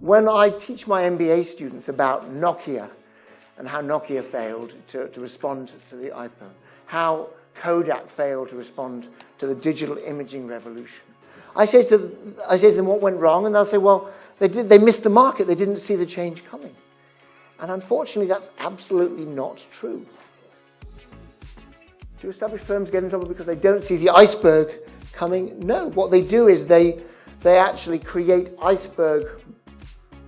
When I teach my MBA students about Nokia and how Nokia failed to, to respond to the iPhone, how Kodak failed to respond to the digital imaging revolution, I say to, I say to them what went wrong and they'll say, well, they, did, they missed the market, they didn't see the change coming. And unfortunately, that's absolutely not true. Do established firms get in trouble because they don't see the iceberg coming? No, what they do is they, they actually create iceberg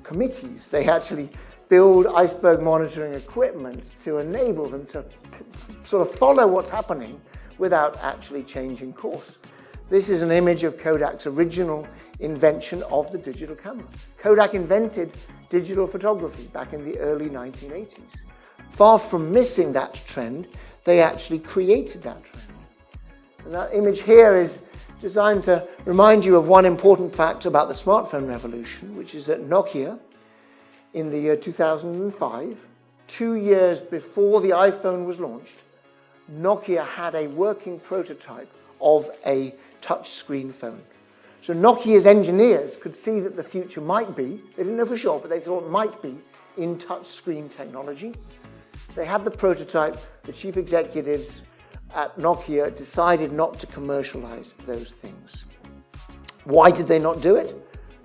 committees. They actually build iceberg monitoring equipment to enable them to sort of follow what's happening without actually changing course. This is an image of Kodak's original invention of the digital camera. Kodak invented digital photography back in the early 1980s. Far from missing that trend, they actually created that trend. And that image here is designed to remind you of one important fact about the smartphone revolution, which is that Nokia, in the year 2005, two years before the iPhone was launched, Nokia had a working prototype of a touchscreen phone. So Nokia's engineers could see that the future might be, they didn't know for sure, but they thought it might be in touchscreen technology. They had the prototype, the chief executives at Nokia decided not to commercialize those things. Why did they not do it?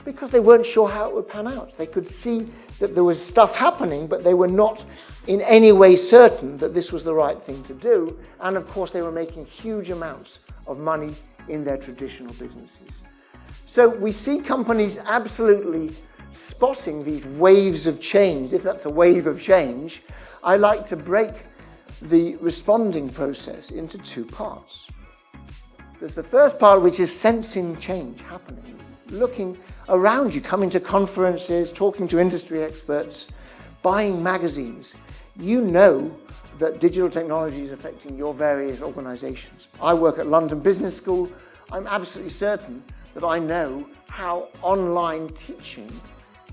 Because they weren't sure how it would pan out. They could see that there was stuff happening, but they were not in any way certain that this was the right thing to do. And of course, they were making huge amounts of money in their traditional businesses. So we see companies absolutely spotting these waves of change, if that's a wave of change, I like to break the responding process into two parts. There's the first part which is sensing change happening, looking around you, coming to conferences, talking to industry experts, buying magazines. You know that digital technology is affecting your various organizations. I work at London Business School. I'm absolutely certain that I know how online teaching,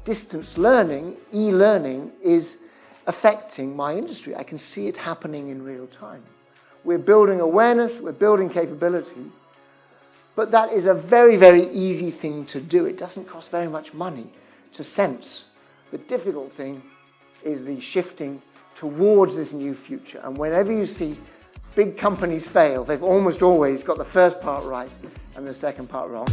distance learning, e-learning is affecting my industry. I can see it happening in real time. We're building awareness, we're building capability, but that is a very, very easy thing to do. It doesn't cost very much money to sense. The difficult thing is the shifting towards this new future. And whenever you see big companies fail, they've almost always got the first part right and the second part wrong.